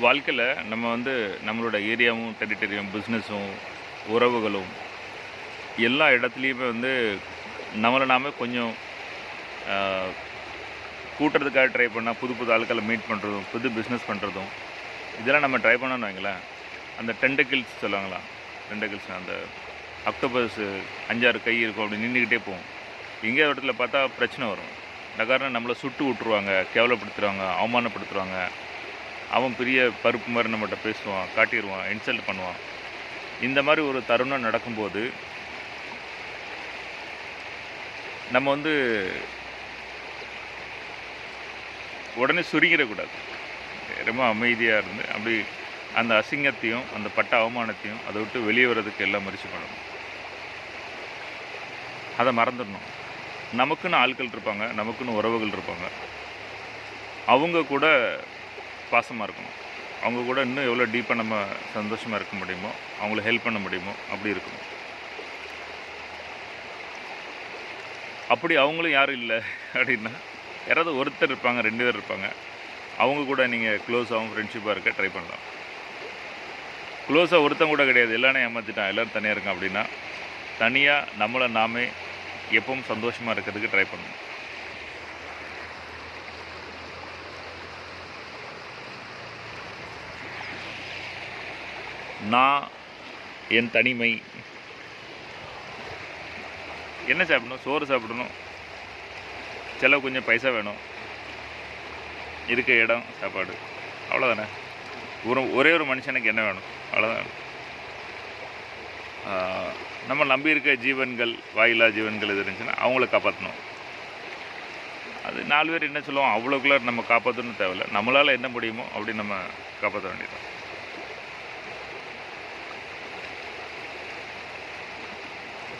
வாழ்க்கையில் நம்ம வந்து நம்மளோட ஏரியாவும் டெரிட்டரியும் பிஸ்னஸும் உறவுகளும் எல்லா இடத்துலையுமே வந்து நம்மளை நாம கொஞ்சம் கூட்டுறதுக்காக ட்ரை பண்ணால் புது புது ஆட்களை மீட் பண்ணுறதும் புது பிஸ்னஸ் பண்ணுறதும் இதெல்லாம் நம்ம ட்ரை பண்ணோன்னு வைங்களேன் அந்த டெண்டக்கிள்ஸ் சொல்லுவாங்களா? டெண்டக்கிள்ஸ் அந்த அக்டோபஸ் அஞ்சாறு கை இருக்கும் அப்படி நின்றுக்கிட்டே போகும். எங்கேயாவது இடத்துல பார்த்தா பிரச்சனை வரும். இந்த காரணம் நம்மளை சுட்டு விட்ருவாங்க கேவலப்படுத்துருவாங்க அவமானப்படுத்துருவாங்க அவன் பெரிய பருப்பு மாதிரி நம்மகிட்ட பேசுவான் காட்டிடுவான் இன்சல்ட் பண்ணுவான். இந்த மாதிரி ஒரு தருணம் நடக்கும்போது நம்ம வந்து உடனே சுருங்கிடக்கூடாது. ரொம்ப அமைதியாக இருந்து அப்படி அந்த அசிங்கத்தையும் அந்த பட்ட அவமானத்தையும் அதை விட்டு வெளியே வர்றதுக்கு எல்லாம் முயற்சி பண்ணணும். அதை மறந்துடணும். நமக்குன்னு ஆட்கள் இருப்பாங்க நமக்குன்னு உறவுகள் இருப்பாங்க. அவங்க கூட பாசமாக இருக்கணும். அவங்க கூட இன்னும் எவ்வளோ டீப்பாக நம்ம சந்தோஷமாக இருக்க முடியுமோ அவங்கள ஹெல்ப் பண்ண முடியுமோ அப்படி இருக்கணும். அப்படி அவங்களும் யாரும் இல்லை அப்படின்னா யாராவது ஒருத்தர் இருப்பாங்க ரெண்டு பேர் இருப்பாங்க. அவங்க கூட நீங்கள் க்ளோஸாகவும் ஃப்ரெண்ட்ஷிப்பாக இருக்க ட்ரை பண்ணலாம். க்ளோஸாக ஒருத்தன் கூட கிடையாது. எல்லாரும் ஏமாற்றிட்டான் எல்லோரும் தனியாக இருக்கான் அப்படின்னா தனியாக நம்மளை நாமே எப்பவும் சந்தோஷமாக இருக்கிறதுக்கு ட்ரை பண்ணணும். நான் என் தனிமை. என்ன சாப்பிடணும்? சோறு சாப்பிடணும். செலவு கொஞ்சம் பைசா வேணும். இருக்க இடம் சாப்பாடு. அவ்வளோதானே ஒரு ஒரே ஒரு மனுஷனுக்கு என்ன வேணும்? அவ்வளோதான் நம்ம நம்பி இருக்க ஜீவன்கள் வாயிலா ஜீவன்கள் எது இருந்துச்சுன்னா அவங்கள காப்பாற்றணும் அது நாலு பேர் என்ன சொல்லுவோம்? அவ்வளோக்குள்ள நம்ம காப்பாற்றணும் தேவையில்ல. நம்மளால் என்ன முடியுமோ அப்படி நம்ம காப்பாற்ற வேண்டியது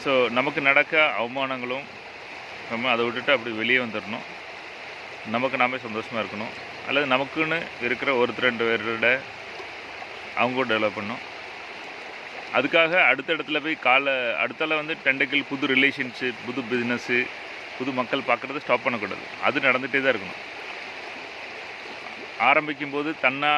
ஸோ நமக்கு நடக்க அவமானங்களும் நம்ம அதை விட்டுட்டு அப்படி வெளியே வந்துடணும் நமக்கு நாமே சந்தோஷமாக இருக்கணும். அல்லது நமக்குன்னு இருக்கிற ஒருத்தர் ரெண்டு பேரோட அவங்க டெவலப் பண்ணணும். அதுக்காக அடுத்த இடத்துல போய் காலை அடுத்தால வந்து டெண்டக்கிள் புது ரிலேஷன்ஷிப் புது பிஸ்னஸ்ஸு புது மக்கள் பார்க்குறத ஸ்டாப் பண்ணக்கூடாது. அது நடந்துகிட்டே தான் இருக்கணும். ஆரம்பிக்கும் போது தன்னா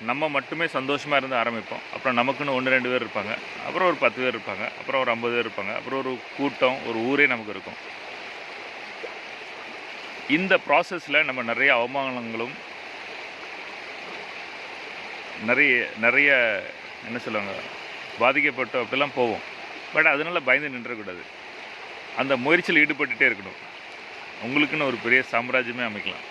நம்ம மட்டுமே சந்தோஷமாக இருந்து ஆரம்பிப்போம். அப்புறம் நமக்குன்னு ஒன்று ரெண்டு பேர் இருப்பாங்க. அப்புறம் ஒரு பத்து பேர் இருப்பாங்க. அப்புறம் ஒரு ஐம்பது பேர் இருப்பாங்க. அப்புறம் ஒரு கூட்டம் ஒரு ஊரே நமக்கு இருக்கும். இந்த ப்ராசஸில் நம்ம நிறைய அவமானங்களும் நிறைய நிறைய என்ன சொல்லுவாங்க பாதிக்கப்பட்டோம் அப்படிலாம் போவோம். பட் அதனால் பயந்து நின்றக்கூடாது. அந்த முயற்சியில் ஈடுபட்டுகிட்டே இருக்கணும். உங்களுக்குன்னு ஒரு பெரிய சாம்ராஜ்யமே அமைக்கலாம்.